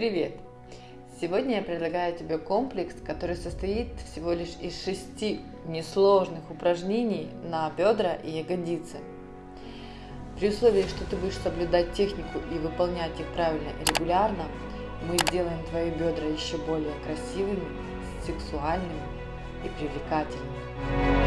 Привет! Сегодня я предлагаю тебе комплекс, который состоит всего лишь из шести несложных упражнений на бедра и ягодицы. При условии, что ты будешь соблюдать технику и выполнять их правильно и регулярно, мы сделаем твои бедра еще более красивыми, сексуальными и привлекательными.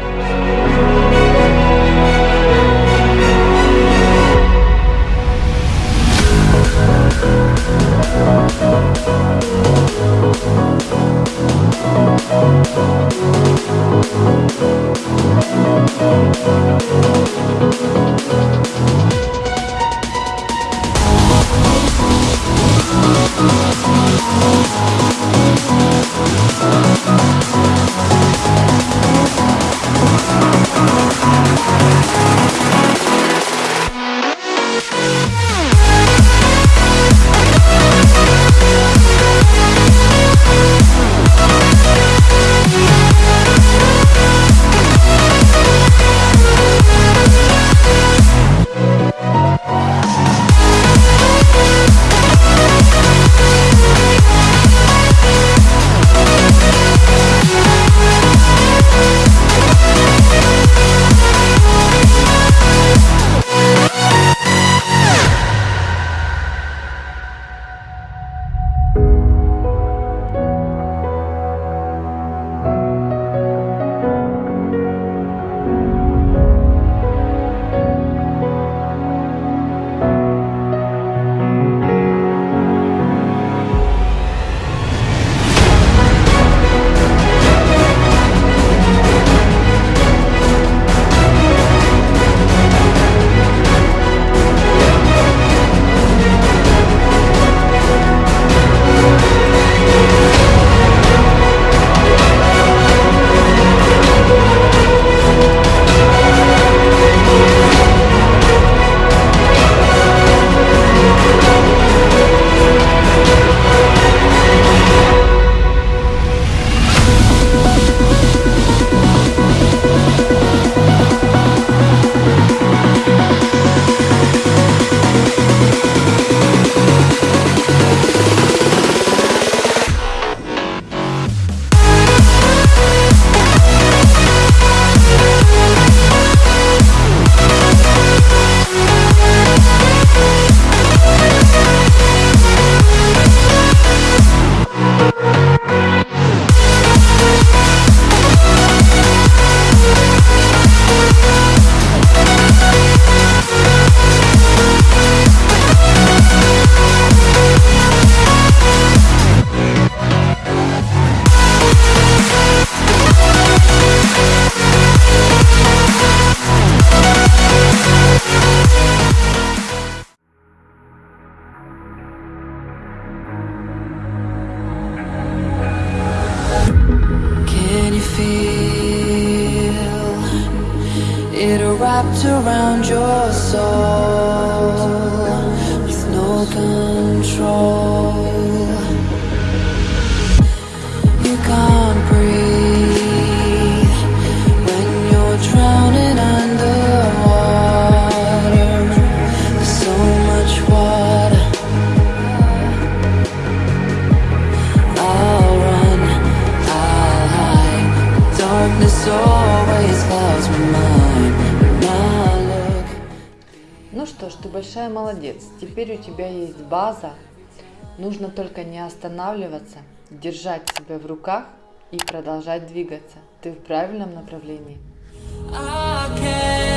Wrapped around your soul with no control? Ну что ж, ты большая молодец. Теперь у тебя есть база. Нужно только не останавливаться, держать себя в руках и продолжать двигаться. Ты в правильном направлении. I can't